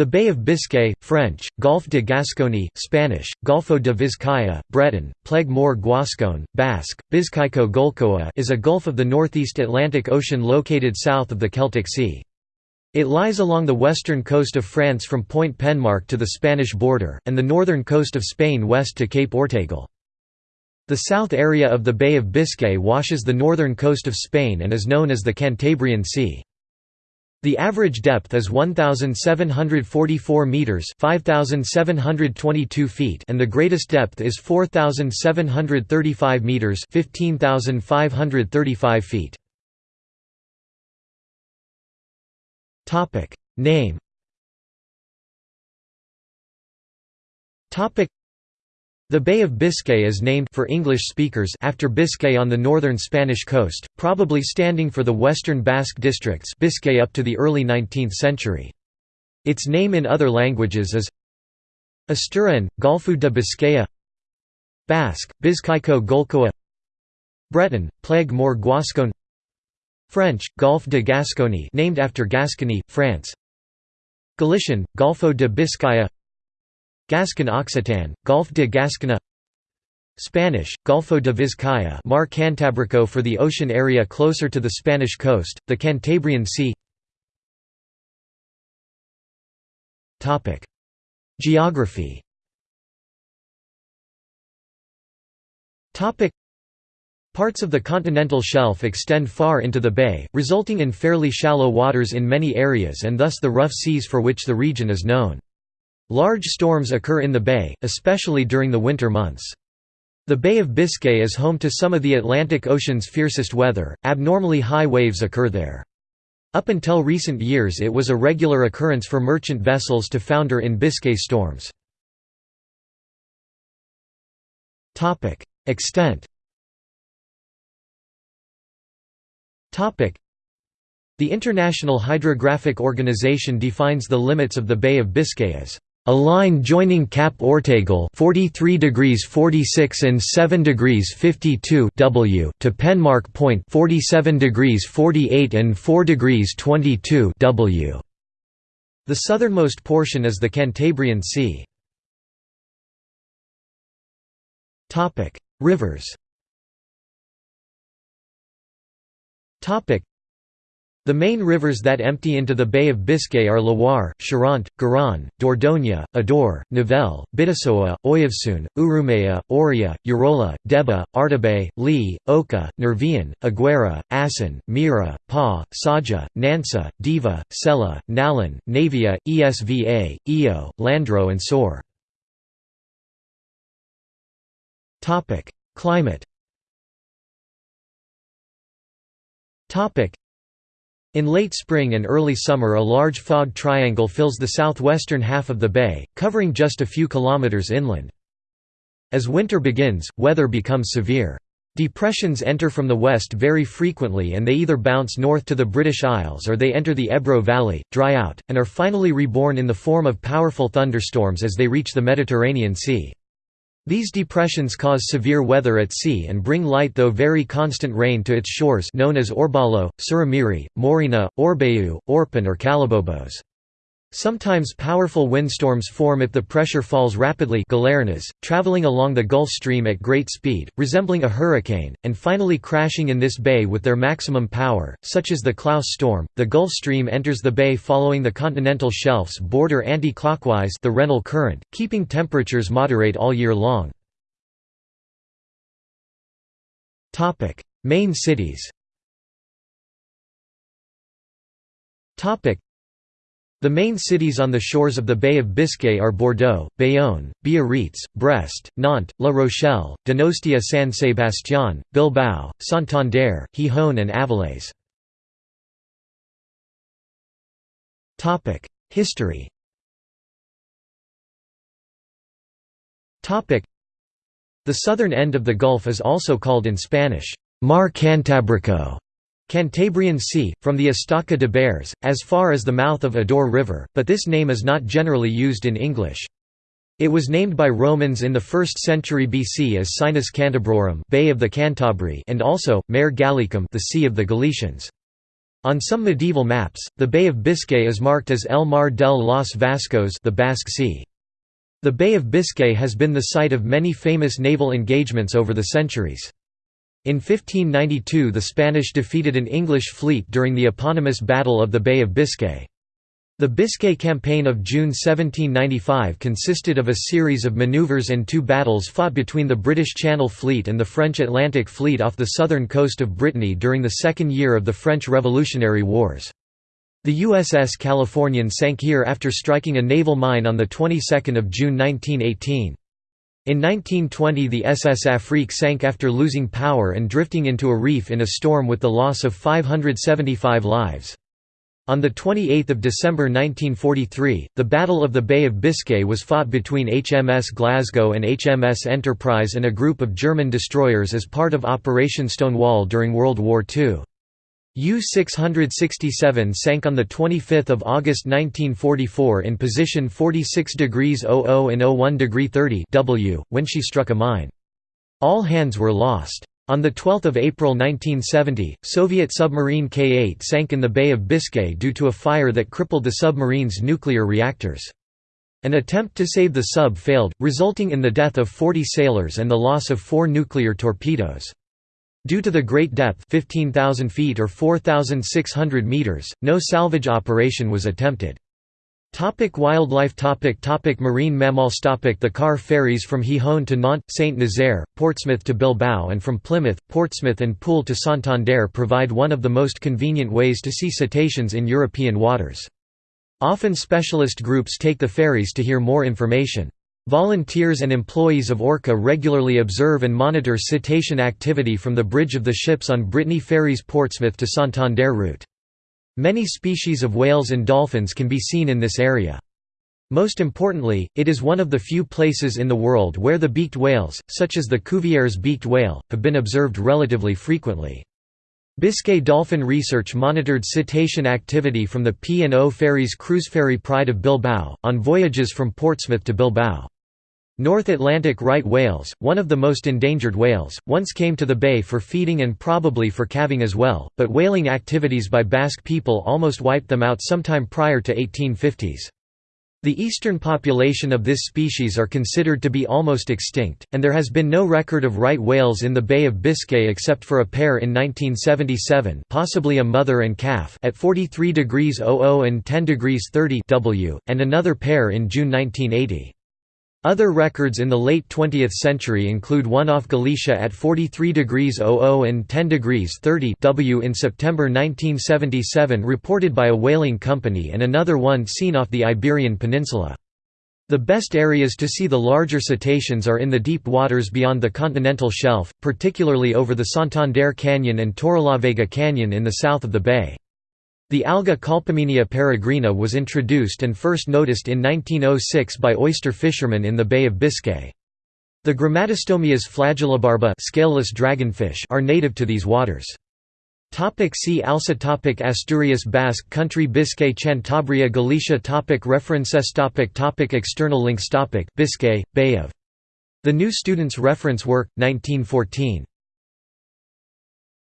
The Bay of Biscay, French, Golfe de Gascogne, Spanish, Golfo de Vizcaya, Breton, Plegue Mor Guascon, Basque, Bizkaiko Golkoa is a gulf of the northeast Atlantic Ocean located south of the Celtic Sea. It lies along the western coast of France from Point Penmark to the Spanish border, and the northern coast of Spain west to Cape Ortegal. The south area of the Bay of Biscay washes the northern coast of Spain and is known as the Cantabrian Sea. The average depth is 1744 meters, 5722 feet, and the greatest depth is 4735 meters, 15535 feet. Topic: Name. Topic: the Bay of Biscay is named for English speakers after Biscay on the northern Spanish coast, probably standing for the western Basque districts Biscay up to the early 19th century. Its name in other languages is Asturian, Golfo de Biscaya Basque, Bizkaiko Golkoa Breton, Plegue Mor Guascon French, Golfe de Gascogne named after Gascony, France Galician, Golfo de Biscaya Gascon Occitan, Golfe de Gascona Spanish, Golfo de Vizcaya Mar Cantabrico for the ocean area closer to the Spanish coast, the Cantabrian Sea. Geography. Parts of the continental shelf extend far into the bay, resulting in fairly shallow waters in many areas and thus the rough seas for which the region is known. Large storms occur in the bay, especially during the winter months. The Bay of Biscay is home to some of the Atlantic Ocean's fiercest weather, abnormally high waves occur there. Up until recent years it was a regular occurrence for merchant vessels to founder in Biscay storms. Extent The International Hydrographic Organization defines the limits of the Bay of Biscay as a line joining Cap Ortegal 43 degrees 46 and 7 degrees 52 W to Penmark Point 47 degrees 48 and 4 degrees 22 W. The southernmost portion is the Cantabrian Sea. Topic: Rivers. Topic: the main rivers that empty into the Bay of Biscay are Loire, Charente, Garonne, Dordogne, Adour, Nivelle, Bidasoa, Oyarzun, Urumea, Oria, Urola, Deba, Artibai, Lee, Oka, Nervion, Aguera, Asón, Miera, Pa, Saja, Nansa, Deva, Sella, Nalón, Navia, Esva, Eo, Landro and Sor. Climate in late spring and early summer a large fog triangle fills the southwestern half of the bay, covering just a few kilometers inland. As winter begins, weather becomes severe. Depressions enter from the west very frequently and they either bounce north to the British Isles or they enter the Ebro Valley, dry out, and are finally reborn in the form of powerful thunderstorms as they reach the Mediterranean Sea. These depressions cause severe weather at sea and bring light though very constant rain to its shores known as Orbalo, Sirimiri, Morrina, Orbeau, Orpin or Calabobos. Sometimes powerful windstorms form if the pressure falls rapidly traveling along the Gulf Stream at great speed, resembling a hurricane, and finally crashing in this bay with their maximum power, such as the Klaus storm. The Gulf Stream enters the bay following the continental shelf's border anti-clockwise the Rennell current, keeping temperatures moderate all year long. Main cities the main cities on the shores of the Bay of Biscay are Bordeaux, Bayonne, Biarritz, Brest, Nantes, La Rochelle, Donostia San Sebastián, Bilbao, Santander, Gijón and Avilés. History The southern end of the Gulf is also called in Spanish, Mar Cantabrico, Cantabrian Sea, from the Estaca de Bares, as far as the mouth of Adour River, but this name is not generally used in English. It was named by Romans in the 1st century BC as Sinus Cantabrorum Bay of the Cantabri and also, Mare Gallicum the Sea of the Galicians. On some medieval maps, the Bay of Biscay is marked as El Mar del los Vascos the Basque Sea. The Bay of Biscay has been the site of many famous naval engagements over the centuries. In 1592 the Spanish defeated an English fleet during the eponymous Battle of the Bay of Biscay. The Biscay Campaign of June 1795 consisted of a series of manoeuvres and two battles fought between the British Channel Fleet and the French Atlantic Fleet off the southern coast of Brittany during the second year of the French Revolutionary Wars. The USS Californian sank here after striking a naval mine on the 22nd of June 1918. In 1920 the SS Afrique sank after losing power and drifting into a reef in a storm with the loss of 575 lives. On 28 December 1943, the Battle of the Bay of Biscay was fought between HMS Glasgow and HMS Enterprise and a group of German destroyers as part of Operation Stonewall during World War II. U-667 sank on 25 August 1944 in position 46 degrees 00 and 01 degree 30 W, when she struck a mine. All hands were lost. On 12 April 1970, Soviet submarine K-8 sank in the Bay of Biscay due to a fire that crippled the submarine's nuclear reactors. An attempt to save the sub failed, resulting in the death of 40 sailors and the loss of four nuclear torpedoes. Due to the great depth 15,000 feet or 4,600 meters, no salvage operation was attempted. Topic wildlife topic topic Marine mammals topic The car ferries from Gijón to Nantes, Saint-Nazaire, Portsmouth to Bilbao and from Plymouth, Portsmouth and Poole to Santander provide one of the most convenient ways to see cetaceans in European waters. Often specialist groups take the ferries to hear more information. Volunteers and employees of Orca regularly observe and monitor cetacean activity from the bridge of the ships on Brittany Ferries Portsmouth to Santander route. Many species of whales and dolphins can be seen in this area. Most importantly, it is one of the few places in the world where the beaked whales, such as the Cuvier's beaked whale, have been observed relatively frequently. Biscay Dolphin Research monitored cetacean activity from the P&O Ferries cruise ferry Pride of Bilbao, on voyages from Portsmouth to Bilbao. North Atlantic right whales, one of the most endangered whales, once came to the bay for feeding and probably for calving as well, but whaling activities by Basque people almost wiped them out sometime prior to 1850s. The eastern population of this species are considered to be almost extinct, and there has been no record of right whales in the Bay of Biscay except for a pair in 1977 possibly a mother and calf at 43 degrees 00 and 10 degrees 30 W, and another pair in June 1980. Other records in the late 20th century include one off Galicia at 43 degrees 00 and 10 degrees 30 W in September 1977 reported by a whaling company and another one seen off the Iberian Peninsula. The best areas to see the larger cetaceans are in the deep waters beyond the continental shelf, particularly over the Santander Canyon and Torrelavega Canyon in the south of the bay. The alga Colpomenia peregrina was introduced and first noticed in 1906 by oyster fishermen in the Bay of Biscay. The Grammatostomias flagellobarba scaleless dragonfish are native to these waters. Topic see also topic Asturias Basque Country Biscay Cantabria Galicia topic References topic topic External links topic Biscay, Bay of. The New Student's Reference Work, 1914.